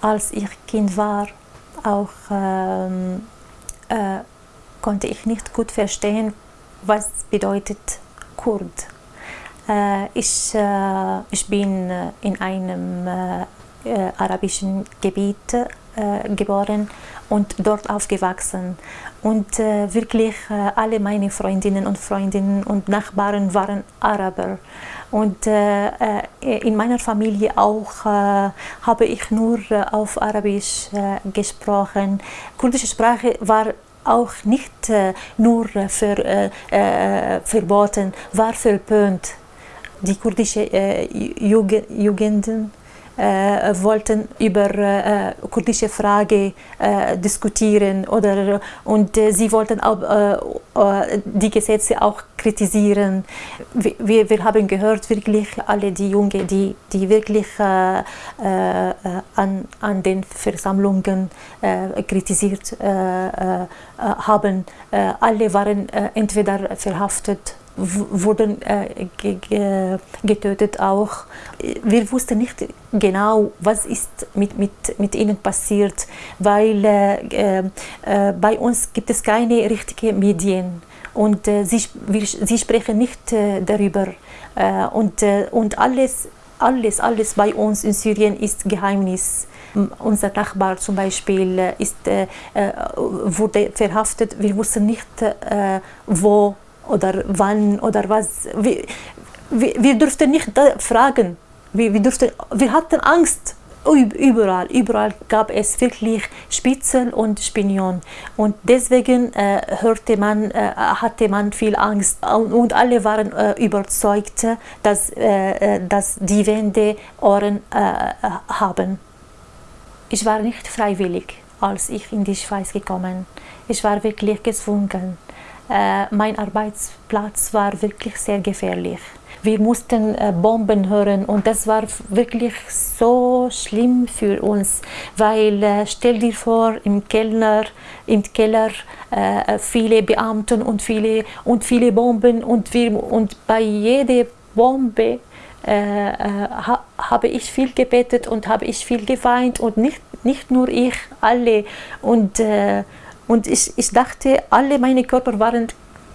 Als ich Kind war, auch ähm, äh, konnte ich nicht gut verstehen, was bedeutet Kurd. Äh, ich, äh, ich bin in einem äh, äh, arabischen Gebiet äh, geboren und dort aufgewachsen. Und äh, wirklich äh, alle meine Freundinnen und Freundinnen und Nachbarn waren Araber. Und äh, äh in meiner Familie auch habe ich nur auf Arabisch gesprochen. Kurdische Sprache war auch nicht nur für, verboten, war verpönt. Die kurdische Jugenden äh, wollten über äh, kurdische Frage äh, diskutieren oder und äh, sie wollten auch äh, äh, die Gesetze auch kritisieren. Wir, wir haben gehört wirklich alle die Jungen, die die wirklich an, an den Versammlungen kritisiert haben, alle waren entweder verhaftet wurden äh, getötet auch. Wir wussten nicht genau, was ist mit, mit, mit ihnen passiert, weil äh, äh, bei uns gibt es keine richtigen Medien und äh, sie, wir, sie sprechen nicht äh, darüber äh, und, und alles, alles, alles bei uns in Syrien ist Geheimnis. Unser Nachbar zum Beispiel ist, wurde verhaftet. Wir wussten nicht, wo oder wann oder was. Wir, wir, wir durften nicht fragen. Wir, wir, durften, wir hatten Angst. Überall, überall gab es wirklich Spitzel und Spinion. Und deswegen äh, hörte man, äh, hatte man viel Angst. Und alle waren äh, überzeugt, dass, äh, äh, dass die Wände Ohren äh, haben. Ich war nicht freiwillig, als ich in die Schweiz gekommen. Ich war wirklich gezwungen. Äh, mein Arbeitsplatz war wirklich sehr gefährlich. Wir mussten äh, Bomben hören und das war wirklich so schlimm für uns, weil äh, stell dir vor, im Keller, im Keller äh, viele Beamten und viele, und viele Bomben und, wir, und bei jeder Bombe äh, ha, habe ich viel gebetet und habe ich viel geweint und nicht, nicht nur ich, alle. Und, und ich, ich dachte, alle meine Körper waren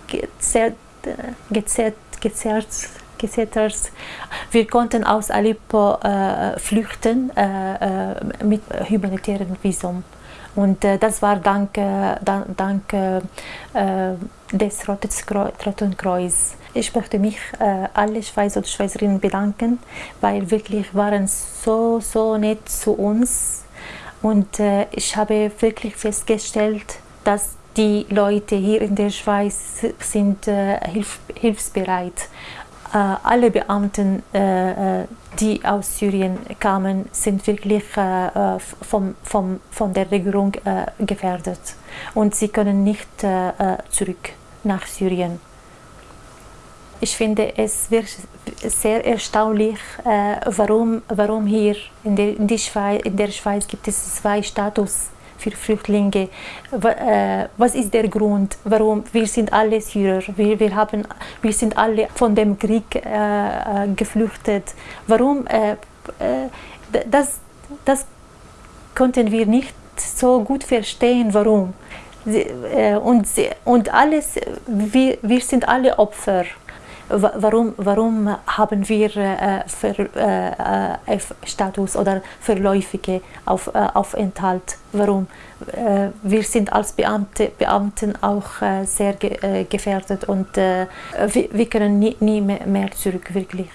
gezerrt, gezerrt, gezerrt, gezettert. Wir konnten aus Aleppo äh, flüchten äh, äh mit humanitärem Visum. Und äh, das war dank, äh, dank äh, des Roten Kreuz. Ich möchte mich äh, alle Schweizer und Schweizerinnen bedanken, weil wirklich waren so, so nett zu uns. Und äh, ich habe wirklich festgestellt, dass die Leute hier in der Schweiz sind äh, hilf hilfsbereit. Äh, alle Beamten, äh, äh die aus Syrien kamen, sind wirklich äh, äh, vom, vom, von der Regierung gefährdet. Und sie können nicht zurück nach Syrien. Ich finde es sehr erstaunlich, warum, warum hier in der, in, Schweiz, in der Schweiz gibt es zwei Status für Flüchtlinge. Äh, was ist der Grund, warum wir sind alle Syrer, wir, wir, haben, wir sind alle von dem Krieg äh, äh geflüchtet. Warum? Äh, äh, das, das konnten wir nicht so gut verstehen, warum. Und, und alles, wir, wir sind alle Opfer warum, warum haben wir äh, für, äh, F-Status oder verläufige auf, äh, Aufenthalt? Warum? Äh, wir sind als Beamte, Beamten auch äh, sehr ge äh, gefährdet und wir, wir, können nie, nie mehr zurück, wirklich.